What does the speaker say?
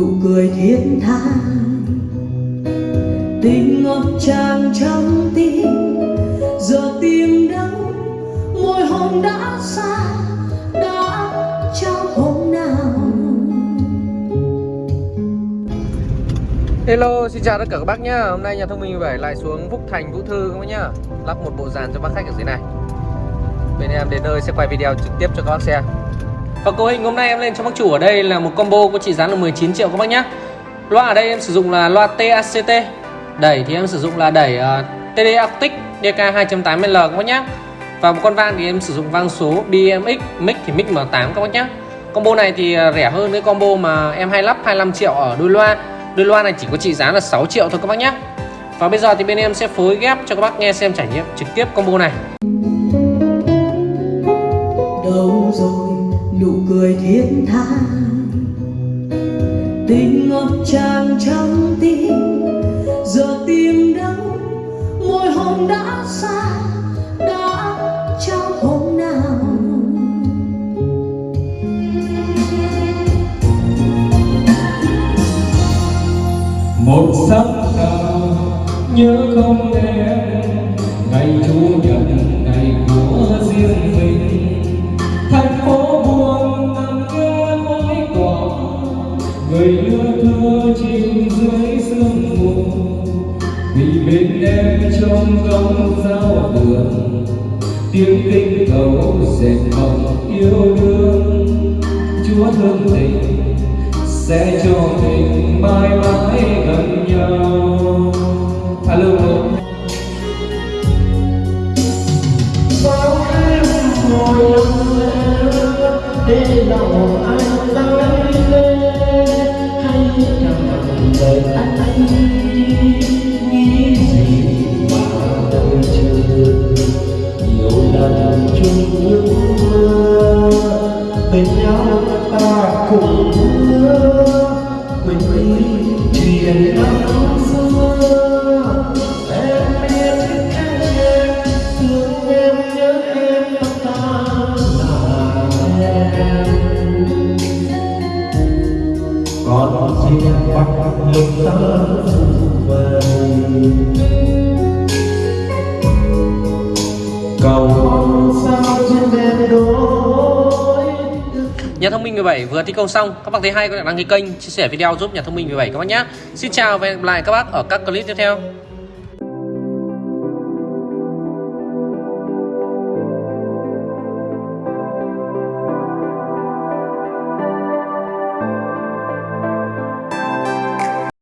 nụ cười thiết tha tình ngập tràn trong tim giờ tim đau môi hồng đã xa đã trao hôm nào Hello, xin chào tất cả các bác nhá. Hôm nay nhà thông minh 17 lại xuống Phúc Thành Vũ Thư các bác nhá. Lắp một bộ dàn cho bác khách ở dưới này. Bên em đến nơi sẽ quay video trực tiếp cho các bác xem. Và cấu hình hôm nay em lên cho bác chủ ở đây là một combo có trị giá là 19 triệu các bác nhé Loa ở đây em sử dụng là loa TACT. Đẩy thì em sử dụng là đẩy uh, TD Arctic DK 2.8L các bác nhé Và một con vang thì em sử dụng vang số BMX, mic thì mic M8 các bác nhé Combo này thì ờ, rẻ hơn cái combo mà em hay lắp 25 triệu ở đôi loa. Đôi loa này chỉ có trị giá là 6 triệu thôi các bác nhé Và bây giờ thì bên em sẽ phối ghép cho các bác nghe xem trải nghiệm trực tiếp combo này. Thiết tha tình ngập tràn trong tim, giờ tìm đâu môi hôn đã xa, đã trao hôm nào. Một sắc nào nhớ không em ngày chủ nhật người đưa thơ chìm dưới sương mù, vì bên em trong góc giao đường. Tiếng kinh cầu dệt mộng yêu đương, chúa thương tình sẽ cho mình mãi mãi gần nhau. Alo bao em ngồi lặng để lòng anh về cầu sao trên đôi Nhà thông minh 17 vừa thi công xong, Các bác thấy hay có thể đăng ký kênh, Chia sẻ video giúp nhà thông minh 17 các bác nhé Xin chào và hẹn gặp lại các bác ở các clip tiếp theo.